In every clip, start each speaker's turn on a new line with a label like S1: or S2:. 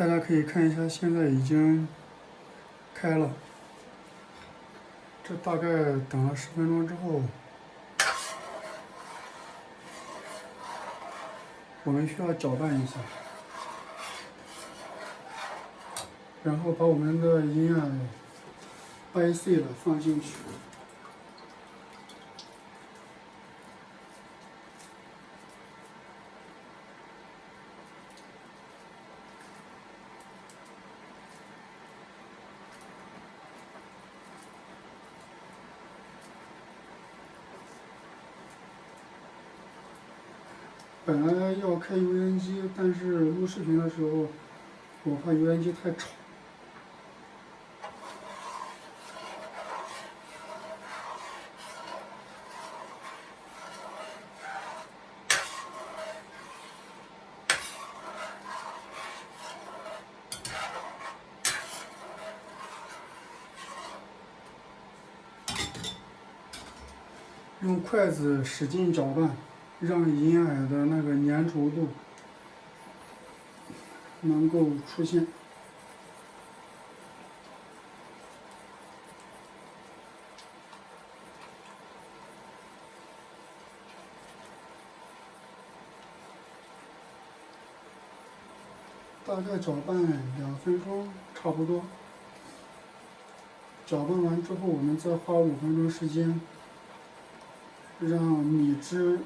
S1: 大家可以看一下，现在已经开了。这大概等了十分钟之后，我们需要搅拌一下，然后把我们的银耳掰碎了放进去。本来要开油烟机，但是录视频的时候，我怕油烟机太吵。用筷子使劲搅拌。让银耳的那个粘稠度能够出现。大概搅拌两分钟，差不多。搅拌完之后，我们再花五分钟时间，让米汁。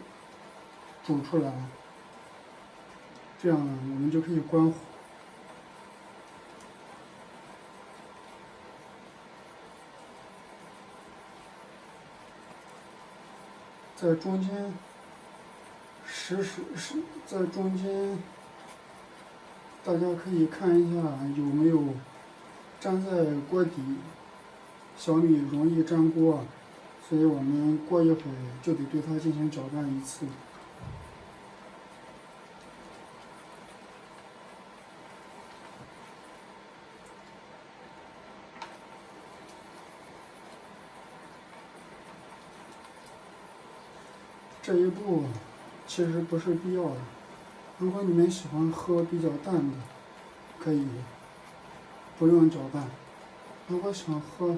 S1: 煮出来了，这样呢，我们就可以关火。在中间，实时是在中间，大家可以看一下有没有粘在锅底，小米容易粘锅，所以我们过一会儿就得对它进行搅拌一次。这一步其实不是必要的。如果你们喜欢喝比较淡的，可以不用搅拌；如果想喝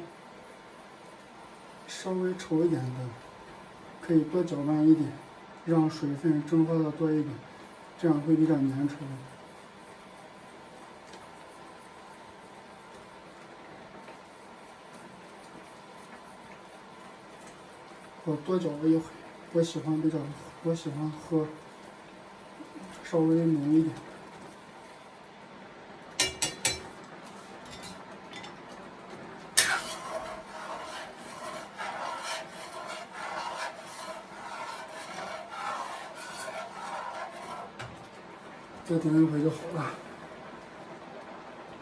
S1: 稍微稠一点的，可以多搅拌一点，让水分蒸发的多一点，这样会比较粘稠。我多搅了一会。我喜欢比较，我喜欢喝稍微浓一点。再点一回就好了。